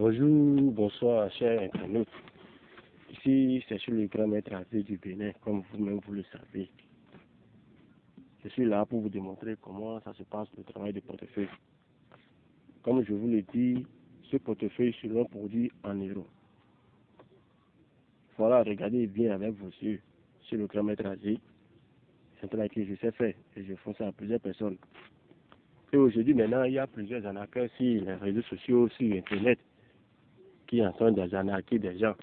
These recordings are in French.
Bonjour, bonsoir, chers internautes. Ici, c'est sur le grand maître Azé du Bénin, comme vous-même vous le savez. Je suis là pour vous démontrer comment ça se passe le travail de portefeuille. Comme je vous l'ai dit, ce portefeuille sera produit en euros. Voilà, regardez bien avec vos yeux sur le grand maître Azé. C'est un travail que je sais faire et je fais ça à plusieurs personnes. Et aujourd'hui, maintenant, il y a plusieurs arnaqueurs sur les réseaux sociaux, sur Internet, qui entendent des arnaquer des gens.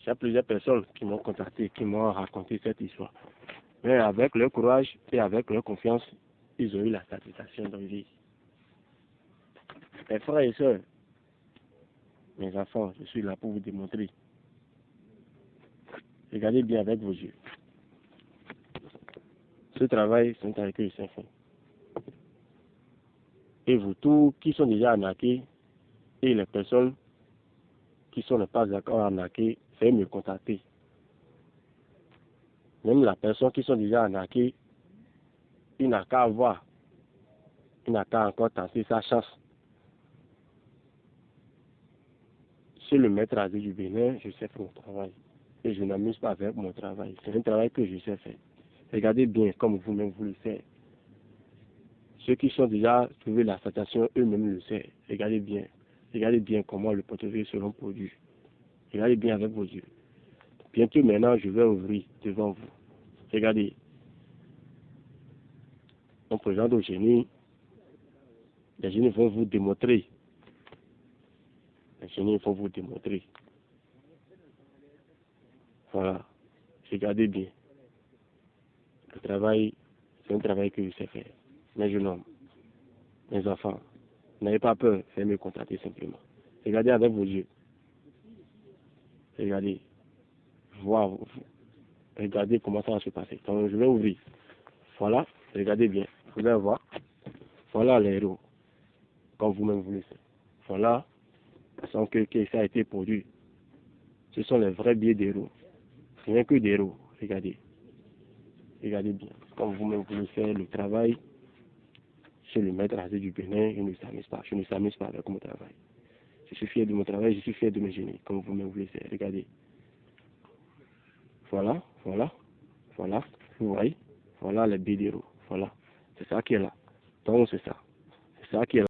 Il y a plusieurs personnes qui m'ont contacté, qui m'ont raconté cette histoire. Mais avec leur courage et avec leur confiance, ils ont eu la satisfaction de vie. Mes frères et sœurs, mes enfants, je suis là pour vous démontrer. Regardez bien avec vos yeux. Ce travail, c'est un je sais faire. Et vous tous qui sont déjà arnaqués, et les personnes qui sont ne pas encore arnaqués, faites me contacter. Même la personne qui sont déjà arnaquées, il n'a qu'à voir. Il n'a qu'à encore tenter sa chance. Chez le maître à du Bénin, je sais faire mon travail. Et je n'amuse pas avec mon travail. C'est un travail que je sais faire. Regardez bien comme vous-même vous le faites. Ceux qui sont déjà trouvé la sensation, eux-mêmes le savent. Regardez bien. Regardez bien comment le portefeuille sera produit. Regardez bien avec vos yeux. Bientôt maintenant, je vais ouvrir devant vous. Regardez. On présente au génie. Les génies vont vous démontrer. Les génies vont vous démontrer. Voilà. Regardez bien. Le travail, c'est un travail que je sais faire. Mes jeunes hommes, mes enfants, n'ayez pas peur, faites me contacter simplement. Regardez avec vos yeux. Regardez. Voir. Regardez comment ça va se passer. Donc, je vais ouvrir. Voilà. Regardez bien. Vous allez voir. Voilà les héros. Comme vous-même vous savez. Voilà. Sans que, que, ça a été produit. Ce sont les vrais billets d'héros. Rien que des héros. Regardez. Regardez bien. Comme vous-même vous savez, le travail chez le maître Azé du Bénin, je ne s'amuse pas. Je ne s'amuse pas avec mon travail. Je suis fier de mon travail, je suis fier de mes génies, comme vous le savez. Regardez. Voilà, voilà, voilà. Vous voyez Voilà les bidéros. Voilà. C'est ça qui est là. Donc c'est ça. C'est ça qui est là.